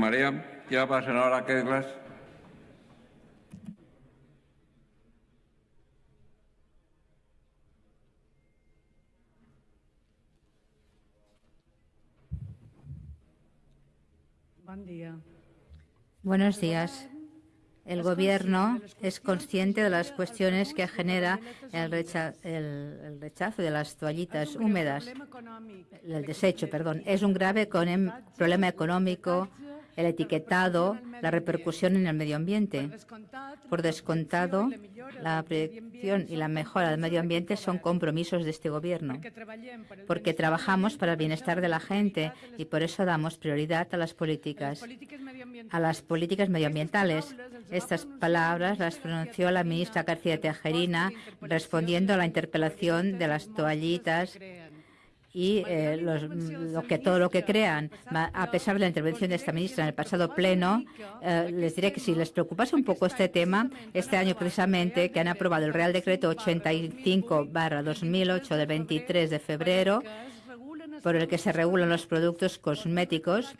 María. Tiene la palabra la senadora Kedglas. Bon dia. Buenos días. El Gobierno es consciente de las cuestiones que genera el, recha- el- el rechazo de las toallitas húmedas, el desecho, perdón. Es un grave problema económico, el etiquetado, la repercusión en el medio ambiente. Por descontado, la ambient y la mejora del medio ambiente son compromisos de este Gobierno, porque trabajamos para el bienestar de la gente y por eso damos prioridad a las políticas a las políticas medioambientales. Estas palabras las pronunció la ministra García Tejerina respondiendo a la interpelación de las toallitas y eh, los- lo que todo lo que crean. A pesar de la intervención de esta ministra en el pasado pleno, eh, les diré que si les preocupase un poco este tema, este año precisamente que han aprobado el Real Decreto 85-2008 del 23 de febrero, por el que se regulan los productos cosméticos,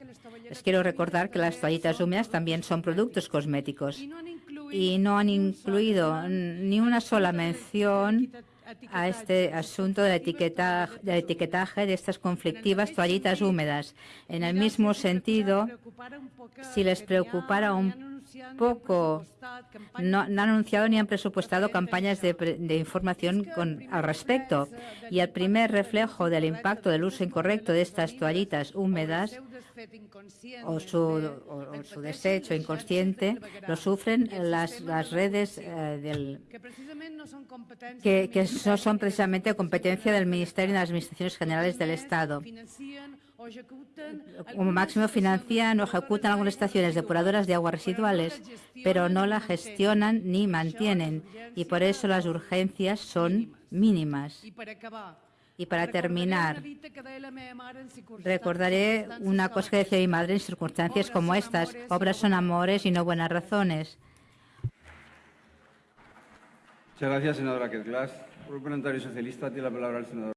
les quiero recordar que las toallitas húmedas también son productos cosméticos y no han incluido ni una sola mención a este asunto del etiquetaje, del etiquetaje de estas conflictivas toallitas húmedas. En el mismo sentido, si les preocupara un poco, no, no han anunciado ni han presupuestado campañas de, información con, al respecto. Y el primer reflejo del impacto del uso incorrecto de estas toallitas húmedas o su, o- o su desecho inconsciente lo sufren las, las redes eh, del, que, que no son precisamente competencia del Ministerio y de las Administraciones Generales del Estado. Como máximo financian o ejecutan algunas estaciones depuradoras de aguas residuales, pero no la gestionan ni mantienen y por eso las urgencias son mínimas. Y para terminar, recordaré una cosa que decía mi madre en circunstancias como estas. Obras son amores y no buenas razones. Muchas gracias, senadora. Por el Parlamentario Socialista tiene la palabra el senador.